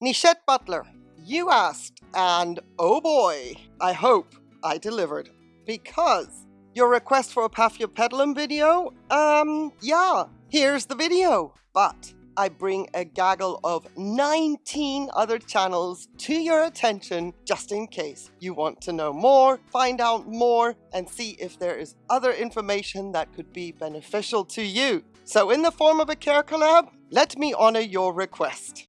Nishette Butler, you asked, and oh boy, I hope I delivered. Because your request for a Paphiopedilum video, um, yeah, here's the video. But I bring a gaggle of 19 other channels to your attention just in case you want to know more, find out more, and see if there is other information that could be beneficial to you. So in the form of a care collab, let me honor your request.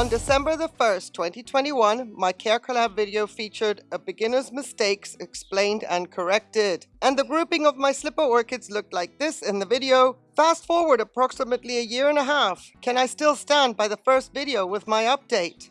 On December the 1st, 2021, my Care Collab video featured a beginner's mistakes explained and corrected. And the grouping of my slipper orchids looked like this in the video. Fast forward approximately a year and a half. Can I still stand by the first video with my update?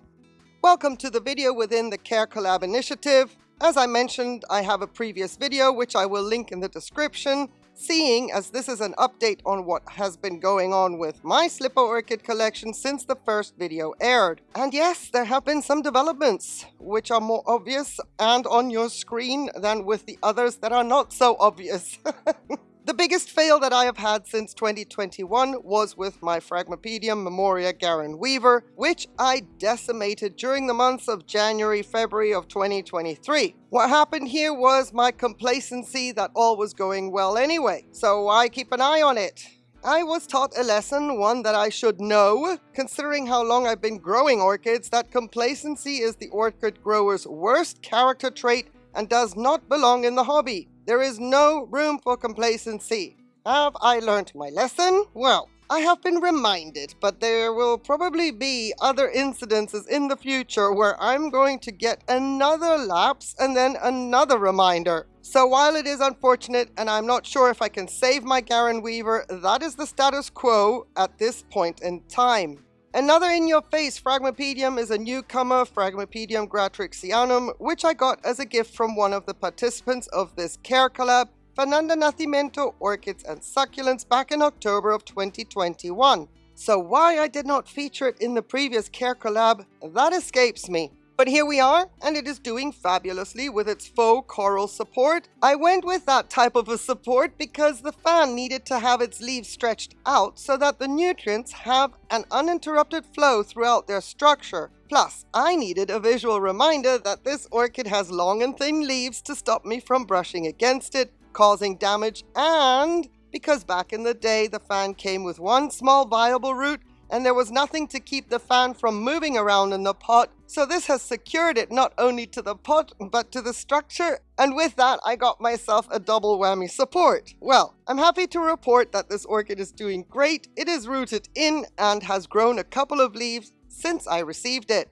Welcome to the video within the Care Collab initiative. As I mentioned, I have a previous video which I will link in the description seeing as this is an update on what has been going on with my Slipper Orchid collection since the first video aired. And yes, there have been some developments, which are more obvious and on your screen than with the others that are not so obvious. The biggest fail that I have had since 2021 was with my Phragmipedium Memoria Garren Weaver, which I decimated during the months of January, February of 2023. What happened here was my complacency that all was going well anyway, so I keep an eye on it. I was taught a lesson, one that I should know, considering how long I've been growing orchids, that complacency is the orchid grower's worst character trait and does not belong in the hobby. There is no room for complacency. Have I learnt my lesson? Well, I have been reminded, but there will probably be other incidences in the future where I'm going to get another lapse and then another reminder. So while it is unfortunate and I'm not sure if I can save my Garren Weaver, that is the status quo at this point in time. Another in-your-face Phragmipedium is a newcomer, Phragmipedium gratrixianum, which I got as a gift from one of the participants of this care collab, Fernanda Nascimento Orchids and Succulents back in October of 2021. So why I did not feature it in the previous care collab, that escapes me. But here we are, and it is doing fabulously with its faux coral support. I went with that type of a support because the fan needed to have its leaves stretched out so that the nutrients have an uninterrupted flow throughout their structure. Plus, I needed a visual reminder that this orchid has long and thin leaves to stop me from brushing against it, causing damage, and because back in the day the fan came with one small viable root and there was nothing to keep the fan from moving around in the pot, so this has secured it not only to the pot, but to the structure, and with that I got myself a double whammy support. Well, I'm happy to report that this orchid is doing great, it is rooted in and has grown a couple of leaves since I received it.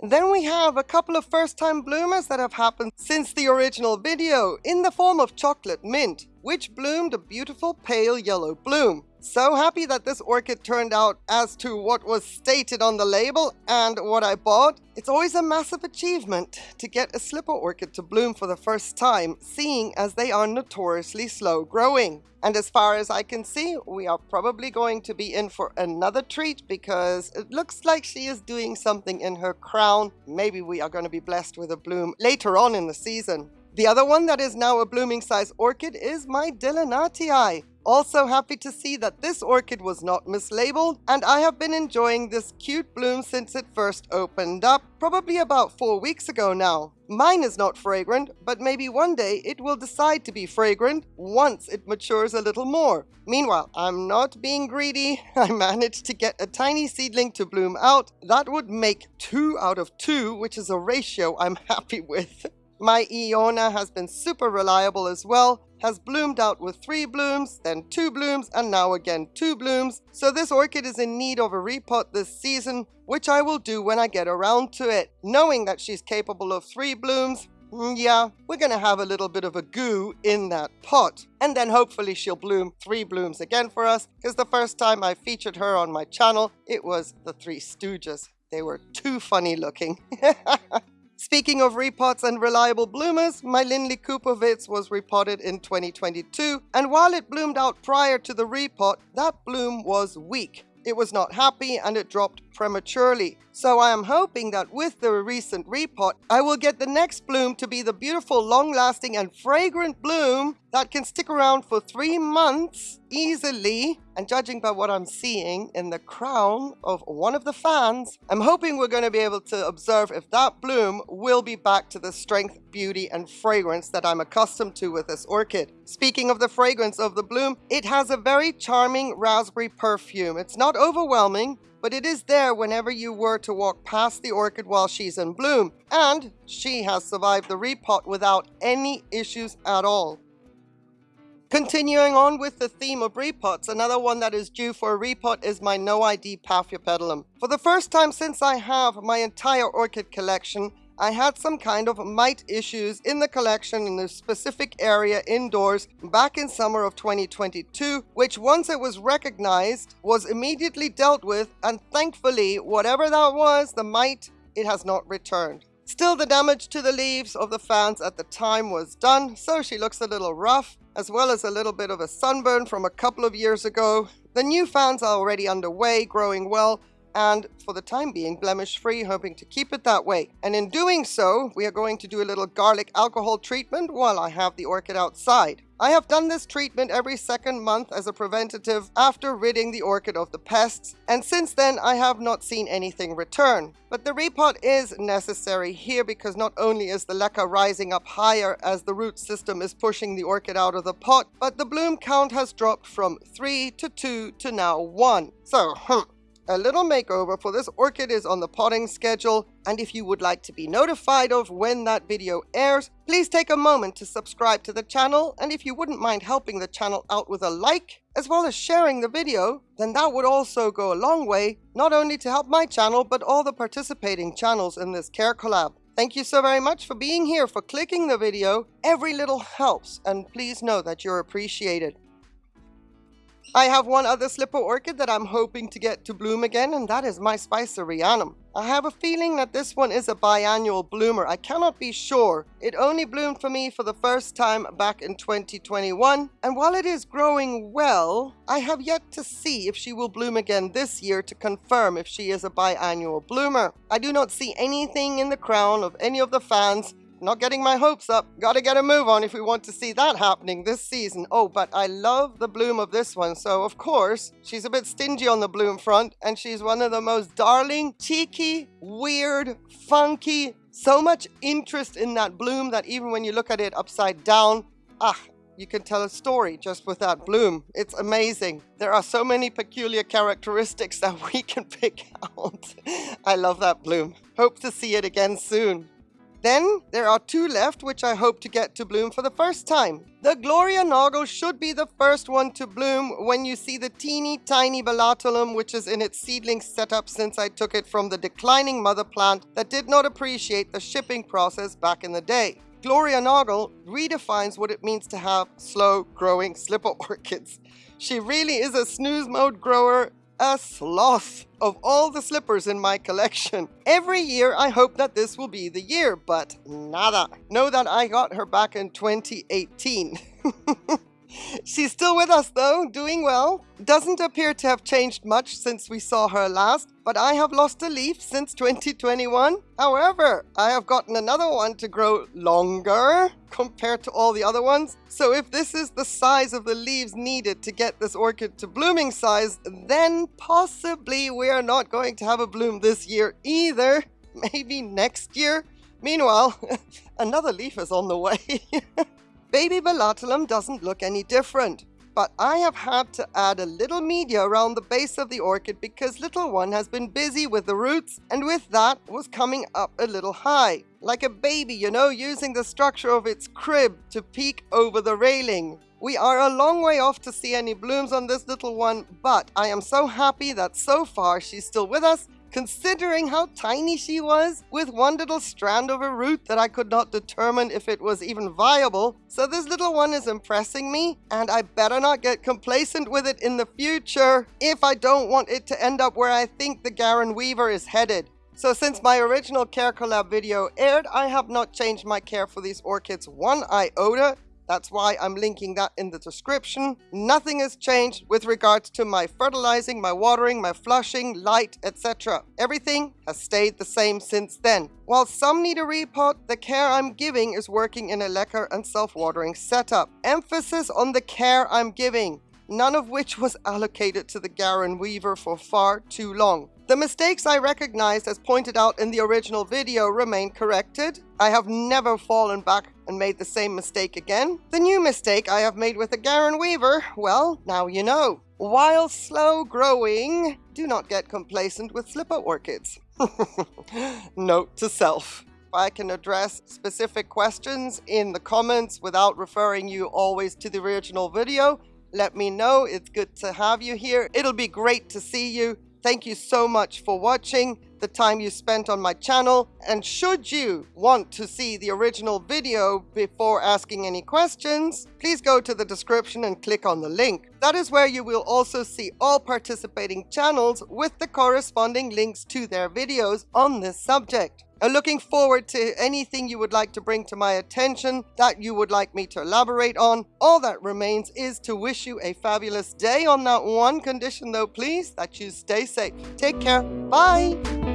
Then we have a couple of first-time bloomers that have happened since the original video in the form of chocolate mint, which bloomed a beautiful pale yellow bloom. So happy that this orchid turned out as to what was stated on the label and what I bought. It's always a massive achievement to get a slipper orchid to bloom for the first time, seeing as they are notoriously slow growing. And as far as I can see, we are probably going to be in for another treat because it looks like she is doing something in her crown. Maybe we are going to be blessed with a bloom later on in the season. The other one that is now a blooming size orchid is my Delenatii. Also happy to see that this orchid was not mislabeled and I have been enjoying this cute bloom since it first opened up, probably about 4 weeks ago now. Mine is not fragrant, but maybe one day it will decide to be fragrant once it matures a little more. Meanwhile, I'm not being greedy. I managed to get a tiny seedling to bloom out. That would make 2 out of 2, which is a ratio I'm happy with. My Iona has been super reliable as well, has bloomed out with three blooms, then two blooms, and now again two blooms. So this orchid is in need of a repot this season, which I will do when I get around to it. Knowing that she's capable of three blooms, mm, yeah, we're gonna have a little bit of a goo in that pot. And then hopefully she'll bloom three blooms again for us, because the first time I featured her on my channel, it was the Three Stooges. They were too funny looking. Speaking of repots and reliable bloomers, my Lynleigh Koopowitz was repotted in 2022, and while it bloomed out prior to the repot, that bloom was weak. it was not happy and it dropped prematurely. So I am hoping that with the recent repot, I will get the next bloom to be the beautiful, long-lasting and fragrant bloom that can stick around for three months easily. And judging by what I'm seeing in the crown of one of the fans, I'm hoping we're going to be able to observe if that bloom will be back to the strength, beauty and fragrance that I'm accustomed to with this orchid. Speaking of the fragrance of the bloom, it has a very charming raspberry perfume. It's not overwhelming, but it is there whenever you were to walk past the orchid while she's in bloom, and she has survived the repot without any issues at all. Continuing on with the theme of repots, another one that is due for a repot is my No ID Paphiopedilum. For the first time since I have my entire orchid collection, I had some kind of mite issues in the collection in a specific area indoors back in summer of 2022, which once it was recognized was immediately dealt with and thankfully whatever that was, the mite, it has not returned. Still the damage to the leaves of the fans at the time was done, so she looks a little rough, as well as a little bit of a sunburn from a couple of years ago. The new fans are already underway, growing well, and for the time being blemish free hoping to keep it that way and in doing so we are going to do a little garlic alcohol treatment while I have the orchid outside. I have done this treatment every second month as a preventative after ridding the orchid of the pests, and since then I have not seen anything return. But the repot is necessary here because not only is the leca rising up higher as the root system is pushing the orchid out of the pot, but the bloom count has dropped from 3 to 2 to now 1. So, a little makeover for this orchid is on the potting schedule, and if you would like to be notified of when that video airs, please take a moment to subscribe to the channel, and if you wouldn't mind helping the channel out with a like, as well as sharing the video, then that would also go a long way, not only to help my channel, but all the participating channels in this care collab. Thank you so very much for being here, for clicking the video. Every little helps, and please know that you're appreciated. I have one other slipper orchid that I'm hoping to get to bloom again, and that is my Spicerianum. I have a feeling that this one is a biannual bloomer. I cannot be sure. It only bloomed for me for the first time back in 2021, and while it is growing well, I have yet to see if she will bloom again this year to confirm if she is a biannual bloomer. I do not see anything in the crown of any of the fans not getting my hopes up. Gotta get a move on if we want to see that happening this season. Oh, but I love the bloom of this one. So, of course, she's a bit stingy on the bloom front, and she's one of the most darling, cheeky, weird, funky, so much interest in that bloom that even when you look at it upside down, ah, you can tell a story just with that bloom. It's amazing. There are so many peculiar characteristics that we can pick out. I love that bloom. Hope to see it again soon. Then there are two left which I hope to get to bloom for the first time. The Gloria Naugle should be the first one to bloom when you see the teeny tiny Bellatulum which is in its seedling setup since I took it from the declining mother plant that did not appreciate the shipping process back in the day. Gloria Naugle redefines what it means to have slow growing slipper orchids. She really is a snooze mode grower a sloth of all the slippers in my collection. Every year I hope that this will be the year, but nada. Know that I got her back in 2018. She's still with us though, doing well. Doesn't appear to have changed much since we saw her last, but I have lost a leaf since 2021. However, I have gotten another one to grow longer compared to all the other ones. So if this is the size of the leaves needed to get this orchid to blooming size, then possibly we are not going to have a bloom this year either. Maybe next year. Meanwhile, another leaf is on the way. Baby Bellatulum doesn't look any different, but I have had to add a little media around the base of the orchid because little one has been busy with the roots and with that was coming up a little high. Like a baby, you know, using the structure of its crib to peek over the railing. We are a long way off to see any blooms on this little one, but I am so happy that so far she's still with us considering how tiny she was, with one little strand of a root that I could not determine if it was even viable. So this little one is impressing me, and I better not get complacent with it in the future if I don't want it to end up where I think the Garren Weaver is headed. So since my original care collab video aired, I have not changed my care for these orchids one iota, That's why I'm linking that in the description. Nothing has changed with regards to my fertilizing, my watering, my flushing, light, etc. Everything has stayed the same since then. While some need a repot, the care I'm giving is working in a leca and self-watering setup. Emphasis on the care I'm giving none of which was allocated to the Garren Weaver for far too long. The mistakes I recognized as pointed out in the original video remain corrected. I have never fallen back and made the same mistake again. The new mistake I have made with the Garren Weaver, well, now you know. While slow growing, do not get complacent with slipper orchids. Note to self. If I can address specific questions in the comments without referring you always to the original video, let me know. It's good to have you here. It'll be great to see you. Thank you so much for watching, the time you spent on my channel. And should you want to see the original video before asking any questions, please go to the description and click on the link. That is where you will also see all participating channels with the corresponding links to their videos on this subject. I'm looking forward to anything you would like to bring to my attention that you would like me to elaborate on. All that remains is to wish you a fabulous day on that one condition though, please, that you stay safe. Take care. Bye.